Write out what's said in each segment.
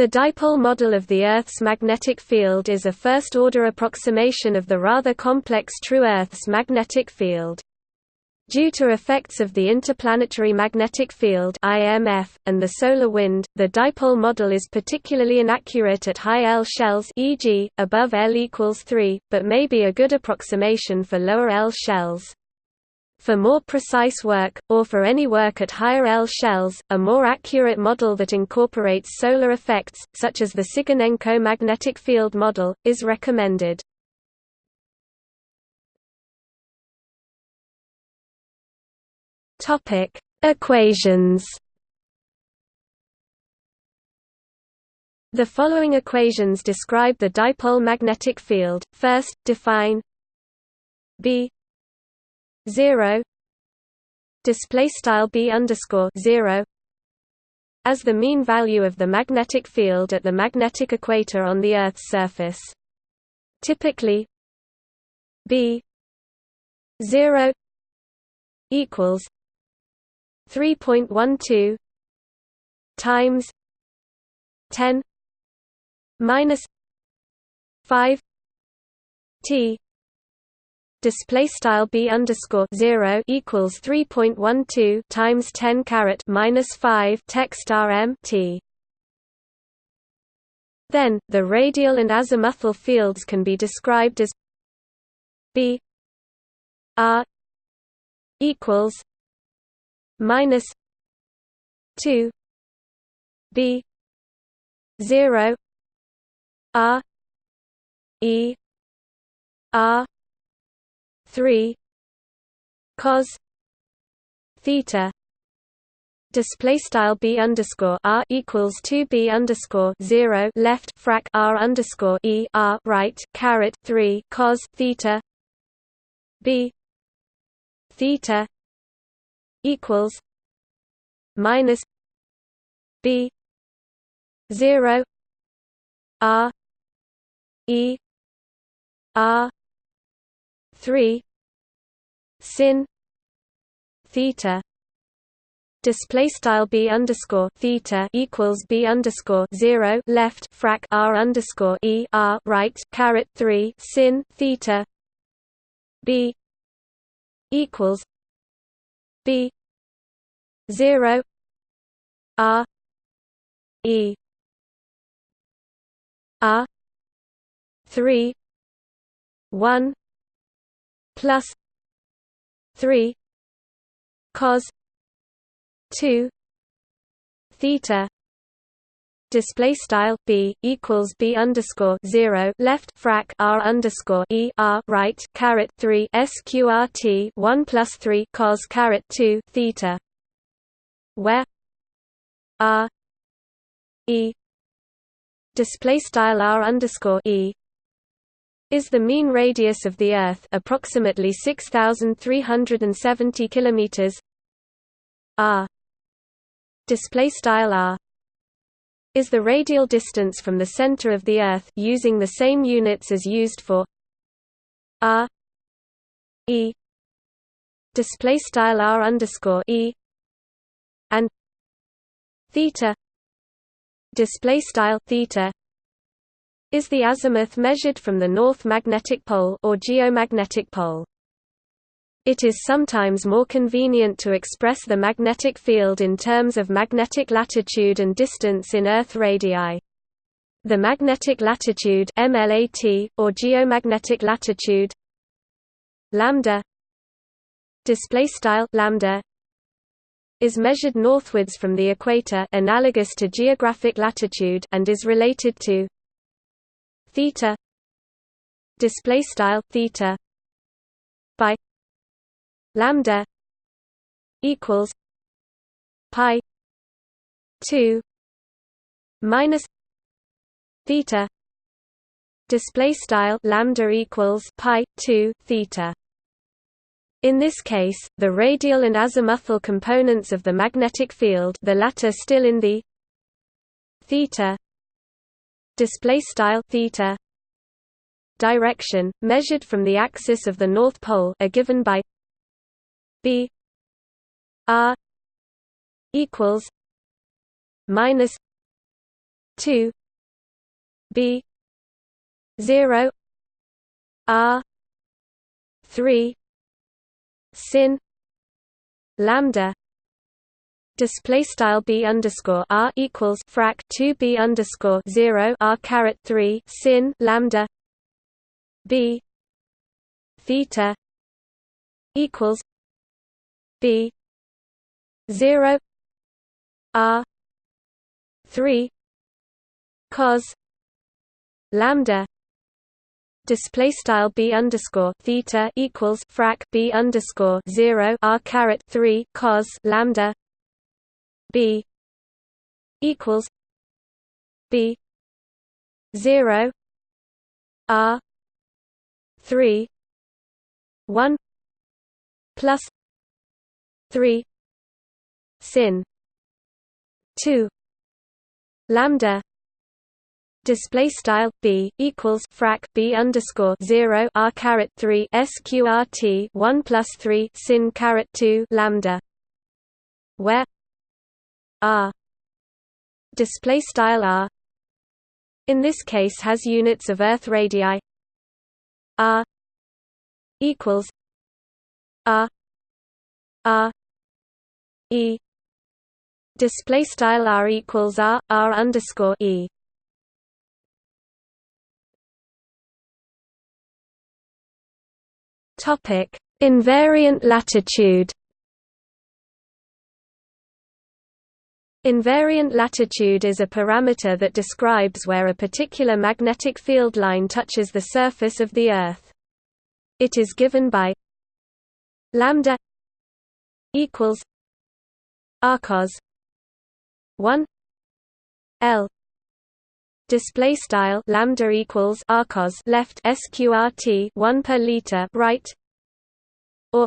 The dipole model of the Earth's magnetic field is a first-order approximation of the rather complex true Earth's magnetic field. Due to effects of the interplanetary magnetic field (IMF) and the solar wind, the dipole model is particularly inaccurate at high L shells, e.g., above L equals 3, but may be a good approximation for lower L shells. For more precise work, or for any work at higher L shells, a more accurate model that incorporates solar effects, such as the Tsyganenko magnetic field model, is recommended. Equations The following equations describe the dipole magnetic field. First, define B 0 display style b underscore 0 as the mean value of the magnetic field at the magnetic equator on the Earth's surface. Typically, b 0 equals 3.12 times 10 minus 5 t display style b underscore zero equals three point one two times ten caret minus five text rm t. Then the radial and azimuthal fields can be described as b r equals minus two b zero r e r 3 cos theta display style b underscore r equals 2 b underscore 0 left frac r underscore e r right caret 3 cos theta b theta equals minus b 0 r e r 3 sin theta display style b underscore theta equals b underscore zero left frac r underscore e r right caret three sin theta b equals b zero r e r three one plus 3 cos 2 theta display style b equals b underscore zero left frac r underscore e r right caret three sqrt one plus three cos caret two theta, where r e display style r underscore e is the mean radius of the Earth approximately 6,370 kilometers. r. Display style r. is the radial distance from the center of the Earth using the same units as used for r. E. Display style r underscore e. And theta. Display style theta is the azimuth measured from the north magnetic pole or geomagnetic pole. It is sometimes more convenient to express the magnetic field in terms of magnetic latitude and distance in Earth radii. The magnetic latitude MLAT, or geomagnetic latitude lambda display style lambda is measured northwards from the equator analogous to geographic latitude and is related to theta display style theta by lambda equals pi 2 minus theta display style lambda equals pi 2 theta. In this case, the radial and azimuthal components of the magnetic field the latter still in the theta display style theta direction measured from the axis of the north pole are given by b r equals minus 2 b 0 r 3 sin lambda display style b underscore r equals frac 2 b underscore 0 r caret 3 sin lambda b theta equals b 0 r 3 cos lambda display style b underscore theta equals frac b underscore 0 r caret 3 cos lambda b equals b 0 r 3 1 plus 3 sin 2 lambda display style b equals frac b underscore 0 r caret 3 sqrt 1 plus 3 sin caret 2 lambda where r. Display style r. In this case has units of earth radii. R equals r r e. Display style r equals r r underscore e. Topic. Invariant latitude Invariant latitude is a parameter that describes where a particular magnetic field line touches the surface of the Earth. It is given by lambda equals arccos 1 l display style lambda equals arccos left sqrt 1 per liter right or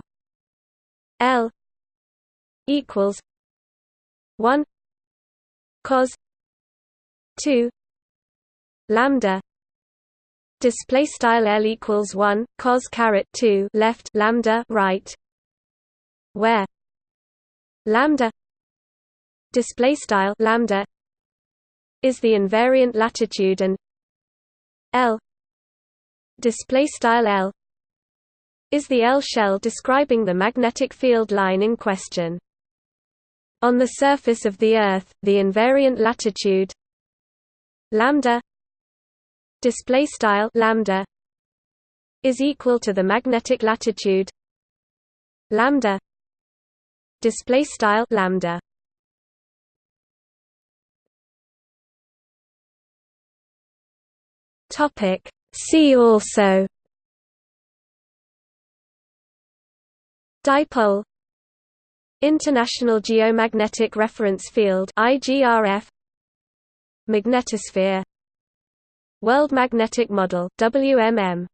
l equals 1 cos 2 lambda display style l equals 1 cos caret 2 left lambda right where lambda display style lambda is the invariant latitude and l display style l is the L shell describing the magnetic field line in question on the surface of the Earth, the invariant latitude lambda display style lambda is equal to the magnetic latitude lambda display style lambda. Topic. See also dipole International Geomagnetic Reference Field IGRF Magnetosphere World Magnetic Model WMM